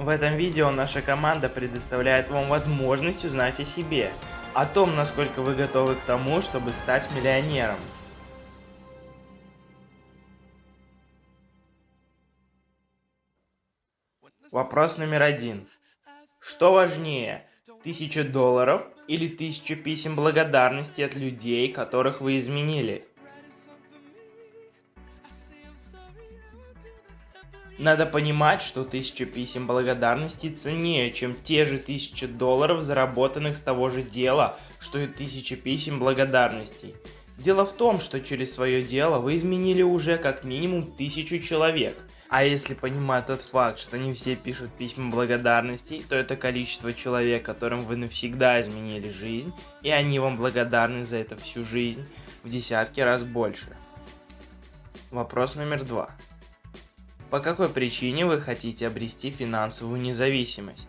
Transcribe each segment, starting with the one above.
В этом видео наша команда предоставляет вам возможность узнать о себе, о том, насколько вы готовы к тому, чтобы стать миллионером. Вопрос номер один. Что важнее, тысяча долларов или тысяча писем благодарности от людей, которых вы изменили? Надо понимать, что тысяча писем благодарности ценнее, чем те же тысячи долларов, заработанных с того же дела, что и тысяча писем благодарностей. Дело в том, что через свое дело вы изменили уже как минимум тысячу человек. А если понимать тот факт, что не все пишут письма благодарностей, то это количество человек, которым вы навсегда изменили жизнь, и они вам благодарны за это всю жизнь, в десятки раз больше. Вопрос номер два. По какой причине вы хотите обрести финансовую независимость?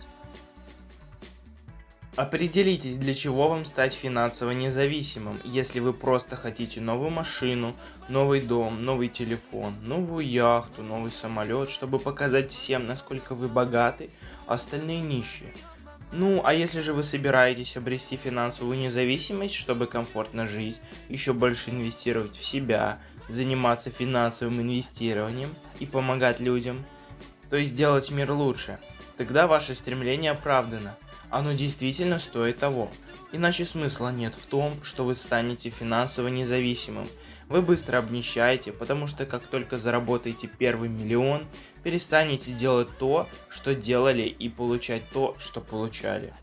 Определитесь, для чего вам стать финансово независимым, если вы просто хотите новую машину, новый дом, новый телефон, новую яхту, новый самолет, чтобы показать всем, насколько вы богаты, а остальные нищие. Ну, а если же вы собираетесь обрести финансовую независимость, чтобы комфортно жить, еще больше инвестировать в себя, заниматься финансовым инвестированием и помогать людям, то есть сделать мир лучше, тогда ваше стремление оправдано, оно действительно стоит того. Иначе смысла нет в том, что вы станете финансово независимым. Вы быстро обнищаете, потому что как только заработаете первый миллион, перестанете делать то, что делали и получать то, что получали.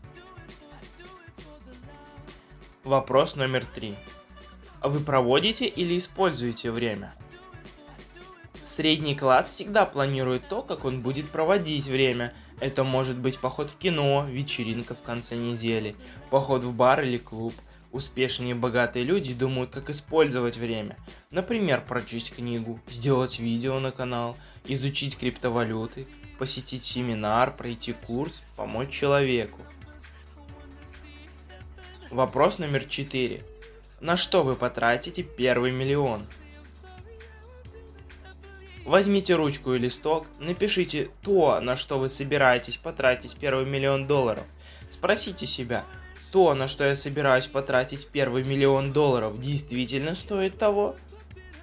Вопрос номер три. Вы проводите или используете время? Средний класс всегда планирует то, как он будет проводить время. Это может быть поход в кино, вечеринка в конце недели, поход в бар или клуб. Успешные и богатые люди думают, как использовать время. Например, прочесть книгу, сделать видео на канал, изучить криптовалюты, посетить семинар, пройти курс, помочь человеку. Вопрос номер 4. На что вы потратите первый миллион? Возьмите ручку и листок, напишите то, на что вы собираетесь потратить первый миллион долларов. Спросите себя, то, на что я собираюсь потратить первый миллион долларов, действительно стоит того?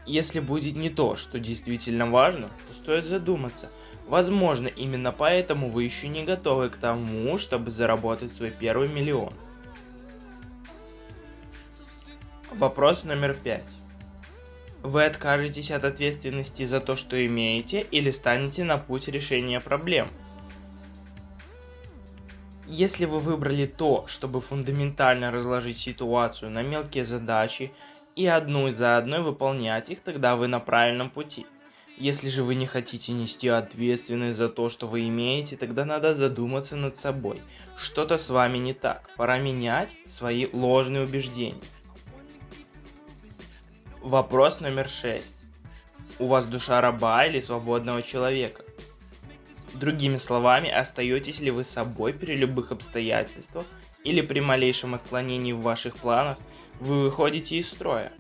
Если будет не то, что действительно важно, то стоит задуматься. Возможно, именно поэтому вы еще не готовы к тому, чтобы заработать свой первый миллион. Вопрос номер пять. Вы откажетесь от ответственности за то, что имеете, или станете на путь решения проблем. Если вы выбрали то, чтобы фундаментально разложить ситуацию на мелкие задачи и одну за одной выполнять их, тогда вы на правильном пути. Если же вы не хотите нести ответственность за то, что вы имеете, тогда надо задуматься над собой. Что-то с вами не так. Пора менять свои ложные убеждения. Вопрос номер 6. У вас душа раба или свободного человека? Другими словами, остаетесь ли вы собой при любых обстоятельствах или при малейшем отклонении в ваших планах вы выходите из строя?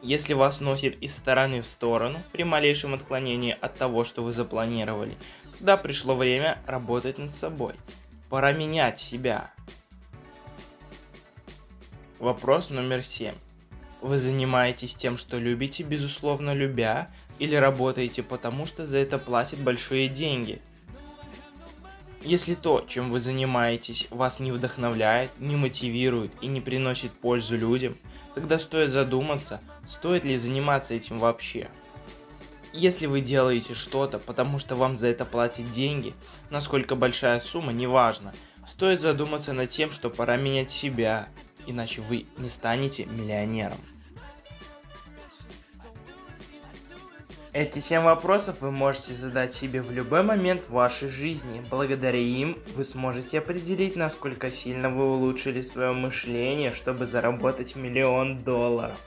Если вас носит из стороны в сторону при малейшем отклонении от того, что вы запланировали, тогда пришло время работать над собой. Пора менять себя. Вопрос номер 7. Вы занимаетесь тем, что любите, безусловно любя, или работаете потому, что за это платят большие деньги. Если то, чем вы занимаетесь, вас не вдохновляет, не мотивирует и не приносит пользу людям, тогда стоит задуматься, стоит ли заниматься этим вообще. Если вы делаете что-то, потому что вам за это платят деньги, насколько большая сумма, неважно, стоит задуматься над тем, что пора менять себя, иначе вы не станете миллионером. Эти 7 вопросов вы можете задать себе в любой момент вашей жизни. Благодаря им вы сможете определить, насколько сильно вы улучшили свое мышление, чтобы заработать миллион долларов.